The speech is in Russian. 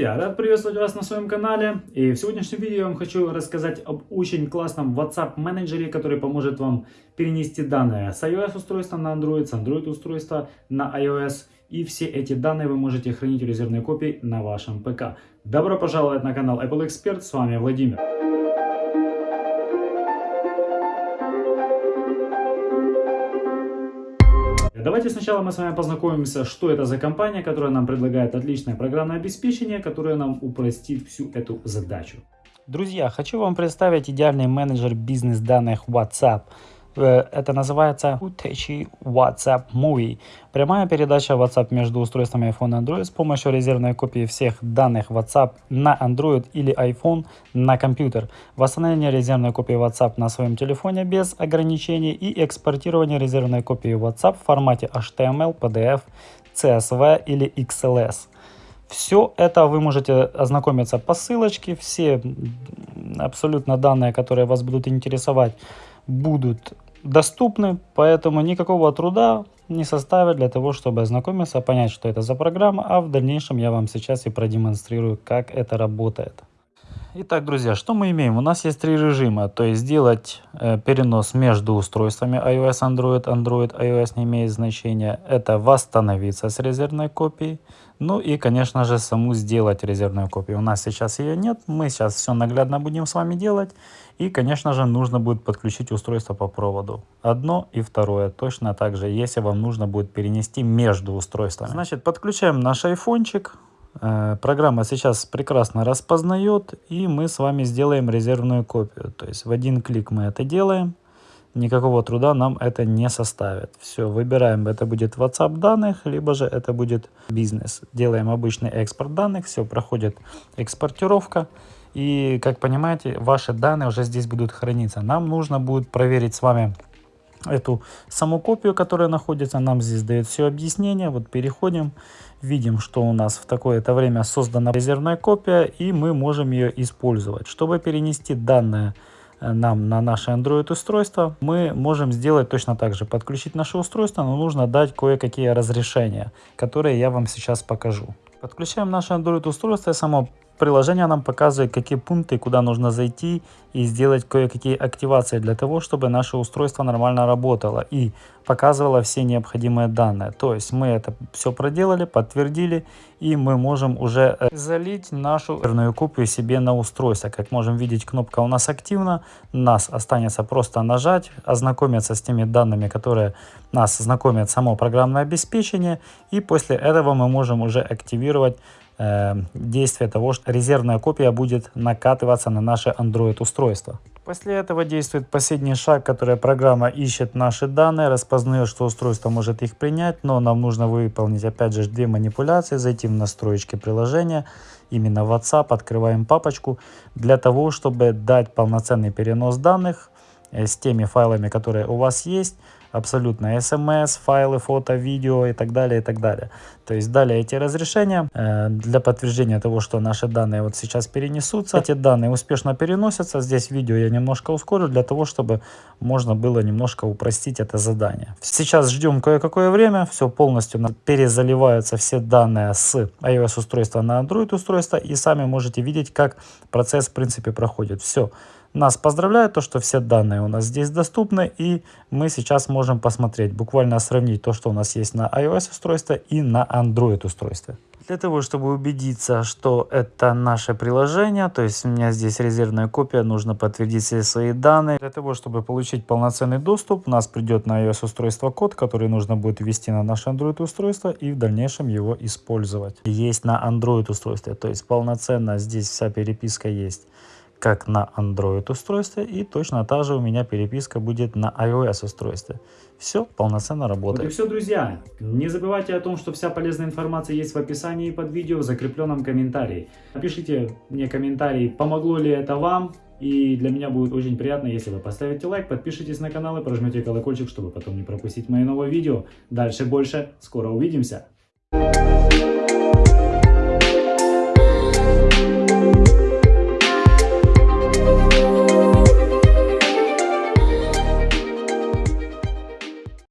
Я рад приветствовать вас на своем канале. И в сегодняшнем видео я вам хочу рассказать об очень классном WhatsApp менеджере, который поможет вам перенести данные с iOS устройства на Android, с Android устройства на iOS. И все эти данные вы можете хранить в резервной копии на вашем ПК. Добро пожаловать на канал Apple Expert. С вами Владимир. Давайте сначала мы с вами познакомимся, что это за компания, которая нам предлагает отличное программное обеспечение, которое нам упростит всю эту задачу. Друзья, хочу вам представить идеальный менеджер бизнес-данных WhatsApp – это называется Utechi WhatsApp Movie. Прямая передача WhatsApp между устройствами iPhone и Android с помощью резервной копии всех данных WhatsApp на Android или iPhone на компьютер. Восстановление резервной копии WhatsApp на своем телефоне без ограничений и экспортирование резервной копии WhatsApp в формате HTML, PDF, CSV или XLS. Все это вы можете ознакомиться по ссылочке. Все абсолютно данные, которые вас будут интересовать, будут доступны, поэтому никакого труда не составит для того, чтобы ознакомиться, понять, что это за программа, а в дальнейшем я вам сейчас и продемонстрирую, как это работает. Итак, друзья, что мы имеем? У нас есть три режима, то есть сделать э, перенос между устройствами iOS, Android, Android, iOS не имеет значения. Это восстановиться с резервной копией. Ну и, конечно же, саму сделать резервную копию. У нас сейчас ее нет, мы сейчас все наглядно будем с вами делать. И, конечно же, нужно будет подключить устройство по проводу. Одно и второе точно так же, если вам нужно будет перенести между устройствами. Значит, подключаем наш айфончик. Э, программа сейчас прекрасно распознает, и мы с вами сделаем резервную копию. То есть в один клик мы это делаем, никакого труда нам это не составит. Все, выбираем, это будет WhatsApp данных, либо же это будет бизнес. Делаем обычный экспорт данных, все, проходит экспортировка. И, как понимаете, ваши данные уже здесь будут храниться. Нам нужно будет проверить с вами эту саму копию, которая находится. Нам здесь дает все объяснение. Вот переходим видим, что у нас в такое-то время создана резервная копия, и мы можем ее использовать. Чтобы перенести данные э, нам на наше Android устройство, мы можем сделать точно так же. Подключить наше устройство, но нужно дать кое-какие разрешения, которые я вам сейчас покажу. Подключаем наше Android устройство, само Приложение нам показывает, какие пункты, куда нужно зайти и сделать кое-какие активации для того, чтобы наше устройство нормально работало и показывало все необходимые данные. То есть мы это все проделали, подтвердили и мы можем уже э, залить нашу верную копию себе на устройство. Как можем видеть, кнопка у нас активна. Нас останется просто нажать, ознакомиться с теми данными, которые нас знакомят само программное обеспечение. И после этого мы можем уже активировать действие того, что резервная копия будет накатываться на наше Android устройство. После этого действует последний шаг, который программа ищет наши данные, распознает, что устройство может их принять, но нам нужно выполнить опять же две манипуляции, зайти в настройки приложения, именно WhatsApp, открываем папочку, для того, чтобы дать полноценный перенос данных э, с теми файлами, которые у вас есть, абсолютно смс, файлы, фото, видео и так далее, и так далее. То есть далее эти разрешения э, для подтверждения того, что наши данные вот сейчас перенесутся. Эти данные успешно переносятся. Здесь видео я немножко ускорю для того, чтобы можно было немножко упростить это задание. Сейчас ждем кое-какое время, все полностью перезаливаются все данные с iOS устройства на Android устройство и сами можете видеть, как процесс в принципе проходит. Все. Нас поздравляют, то, что все данные у нас здесь доступны, и мы сейчас можем посмотреть, буквально сравнить то, что у нас есть на iOS устройстве и на Android устройстве. Для того, чтобы убедиться, что это наше приложение, то есть у меня здесь резервная копия, нужно подтвердить все свои данные. Для того, чтобы получить полноценный доступ, у нас придет на iOS устройство код, который нужно будет ввести на наше Android устройство и в дальнейшем его использовать. Есть на Android устройстве, то есть полноценно здесь вся переписка есть как на Android устройстве и точно та же у меня переписка будет на iOS устройстве. Все полноценно работает. Вот и все, друзья. Не забывайте о том, что вся полезная информация есть в описании под видео в закрепленном комментарии. Напишите мне комментарий, помогло ли это вам. И для меня будет очень приятно, если вы поставите лайк, подпишитесь на канал и прожмете колокольчик, чтобы потом не пропустить мои новые видео. Дальше больше. Скоро увидимся. Thank you